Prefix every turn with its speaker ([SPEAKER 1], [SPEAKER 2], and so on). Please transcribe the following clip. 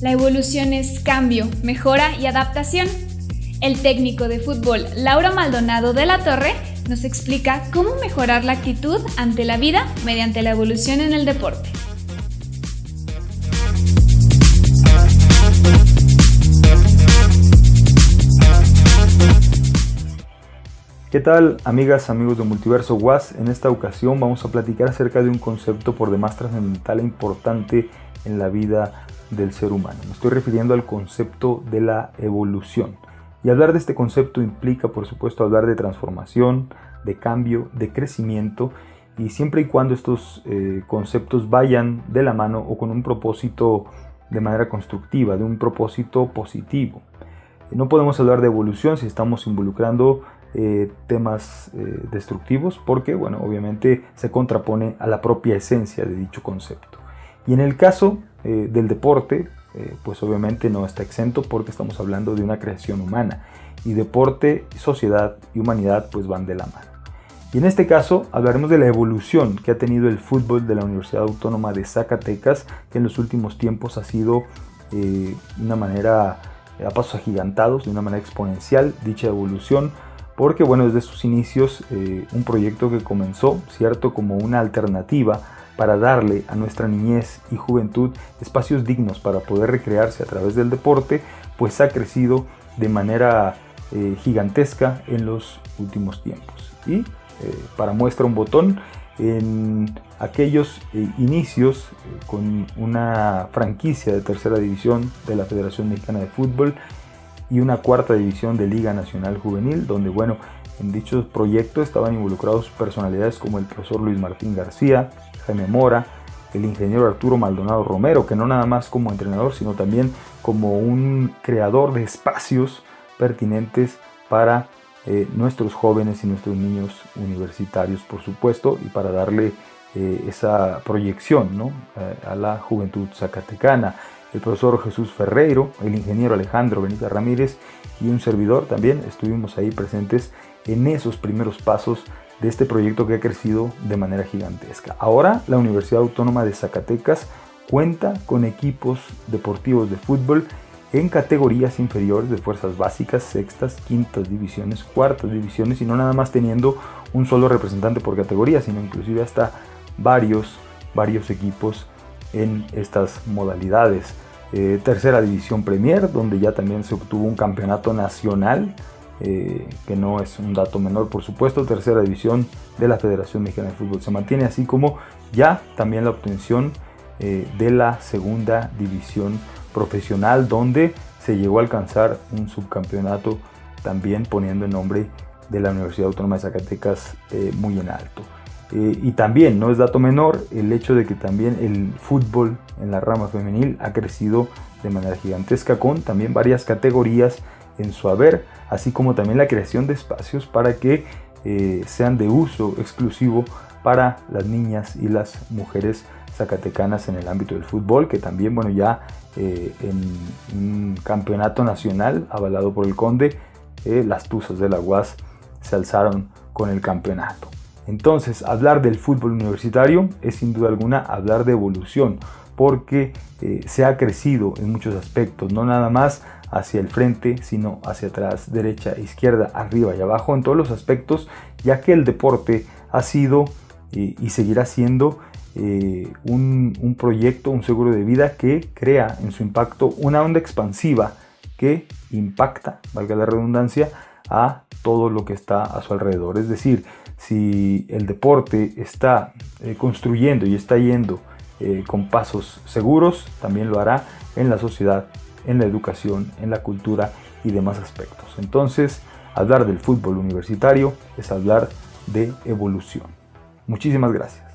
[SPEAKER 1] La evolución es cambio, mejora y adaptación. El técnico de fútbol Laura Maldonado de la Torre nos explica cómo mejorar la actitud ante la vida mediante la evolución en el deporte.
[SPEAKER 2] ¿Qué tal amigas, amigos de Multiverso WAS? En esta ocasión vamos a platicar acerca de un concepto por demás trascendental e importante en la vida del ser humano. Me estoy refiriendo al concepto de la evolución. Y hablar de este concepto implica, por supuesto, hablar de transformación, de cambio, de crecimiento, y siempre y cuando estos eh, conceptos vayan de la mano o con un propósito de manera constructiva, de un propósito positivo. No podemos hablar de evolución si estamos involucrando eh, temas eh, destructivos porque, bueno, obviamente se contrapone a la propia esencia de dicho concepto. Y en el caso eh, del deporte, pues obviamente no está exento porque estamos hablando de una creación humana y deporte, sociedad y humanidad pues van de la mano. Y en este caso hablaremos de la evolución que ha tenido el fútbol de la Universidad Autónoma de Zacatecas, que en los últimos tiempos ha sido de una manera a pasos agigantados, de una manera exponencial, dicha evolución porque bueno, desde sus inicios eh, un proyecto que comenzó, cierto, como una alternativa para darle a nuestra niñez y juventud espacios dignos para poder recrearse a través del deporte, pues ha crecido de manera eh, gigantesca en los últimos tiempos. Y eh, para muestra un botón, en aquellos inicios con una franquicia de tercera división de la Federación Mexicana de Fútbol, y una cuarta división de Liga Nacional Juvenil, donde bueno, en dichos proyectos estaban involucrados personalidades como el profesor Luis Martín García, Jaime Mora, el ingeniero Arturo Maldonado Romero, que no nada más como entrenador, sino también como un creador de espacios pertinentes para eh, nuestros jóvenes y nuestros niños universitarios, por supuesto, y para darle eh, esa proyección ¿no? Eh, a la juventud zacatecana el profesor Jesús Ferreiro, el ingeniero Alejandro Benítez Ramírez y un servidor también estuvimos ahí presentes en esos primeros pasos de este proyecto que ha crecido de manera gigantesca. Ahora la Universidad Autónoma de Zacatecas cuenta con equipos deportivos de fútbol en categorías inferiores de fuerzas básicas, sextas, quintas divisiones, cuartas divisiones y no nada más teniendo un solo representante por categoría, sino inclusive hasta varios, varios equipos en estas modalidades. Eh, tercera División Premier, donde ya también se obtuvo un campeonato nacional, eh, que no es un dato menor por supuesto. Tercera División de la Federación Mexicana de Fútbol se mantiene, así como ya también la obtención eh, de la Segunda División Profesional, donde se llegó a alcanzar un subcampeonato también poniendo el nombre de la Universidad Autónoma de Zacatecas muy en alto. Eh, y también, no es dato menor, el hecho de que también el fútbol en la rama femenil ha crecido de manera gigantesca con también varias categorías en su haber, así como también la creación de espacios para que eh, sean de uso exclusivo para las niñas y las mujeres zacatecanas en el ámbito del fútbol, que también, bueno, ya eh, en un campeonato nacional avalado por el Conde, las Tuzas de la UAS se alzaron con el campeonato. Entonces, hablar del fútbol universitario es sin duda alguna hablar de evolución, porque eh, se ha crecido en muchos aspectos, no nada más hacia el frente, sino hacia atrás, derecha, izquierda, arriba y abajo, en todos los aspectos, ya que el deporte ha sido eh, y seguirá siendo eh, un, un, proyecto, un seguro de vida que crea en su impacto una onda expansiva que impacta, valga la redundancia, a todo lo que está a su alrededor. Es decir, si el deporte está eh, construyendo y está yendo eh, con pasos seguros, también lo hará en la sociedad, en la educación, en la cultura y demás aspectos. Entonces, hablar del fútbol universitario es hablar de evolución. Muchísimas gracias.